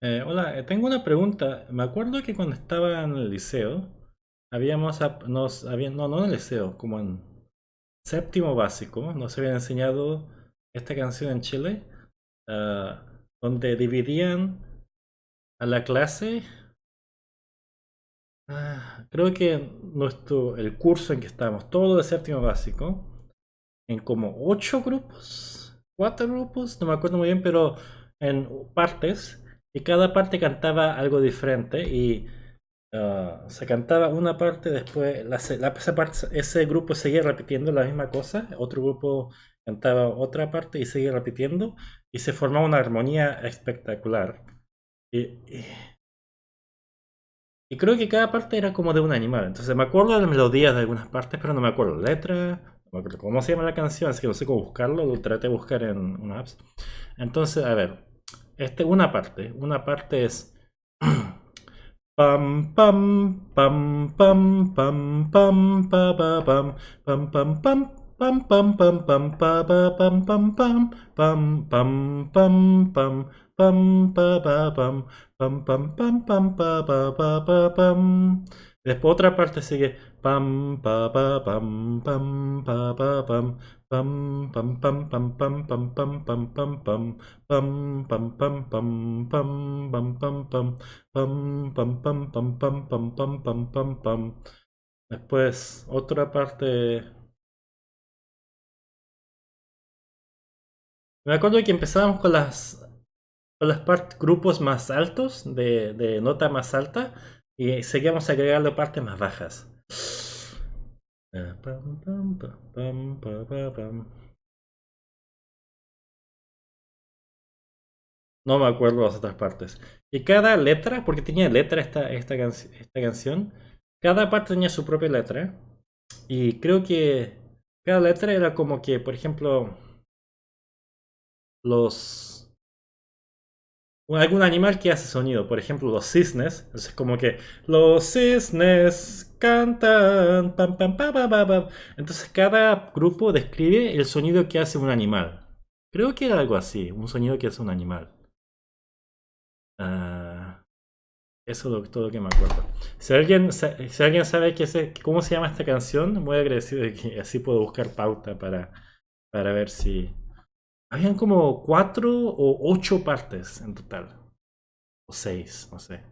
Eh, hola, eh, tengo una pregunta. Me acuerdo que cuando estaba en el liceo, habíamos, no, no en el liceo, como en séptimo básico, nos habían enseñado esta canción en Chile, ah, donde dividían a la clase, ah, creo que nuestro, el curso en que estábamos, todo de séptimo básico, en como ocho grupos, cuatro grupos, no me acuerdo muy bien, pero en partes, y cada parte cantaba algo diferente y ah, se cantaba una parte, después la la- esa parte- ese grupo seguía repitiendo la misma cosa, otro grupo cantaba otra parte y seguía repitiendo, y se formaba una armonía espectacular. Y, y- y creo que cada parte era como de un animal. Entonces me acuerdo de las melodías de algunas partes, pero no me acuerdo la letra, no me acuerdo cómo se llama la canción, así que no sé cómo buscarlo, lo traté de buscar en una apps. Entonces, a ver, este, una parte, una parte es pam pam pam pam pam pam pa pa pam pam pam pam pam pam pam pam pa pa pam pam pam pam pam pam pam pam pa pa pam pam pam pam pam pa pa pa pa pam después otra parte sigue pam pa pa pam pam pa pa pam pam pam pam pam pam pam pam pam pam pam pam pam pam pam pam pam pam pam Pam, pam, pam, pam, pam, pam, pam, pam, pam, pam. Después, otra parte. Me acuerdo que empezábamos con las, con las grupos más altos, de, de nota más alta, y seguíamos agregando partes más bajas. Pam. No me acuerdo las otras partes. Y cada letra, porque tenía letra esta, esta, esta canción, cada parte tenía su propia letra. Y creo que cada letra era como que, por ejemplo, los... algún animal que hace sonido, por ejemplo, los cisnes. Entonces, como que los cisnes cantan. Pam, pam, pa, pa, pa, pam. Entonces, cada grupo describe el sonido que hace un animal. Creo que era algo así, un sonido que hace un animal. Ah, eso es todo lo que me acuerdo. Si alguien, si alguien sabe qué se- cómo se llama esta canción, muy agradecido de que así puedo buscar pauta para, para ver si... Habían como cuatro o ocho partes en total. O seis, no sé.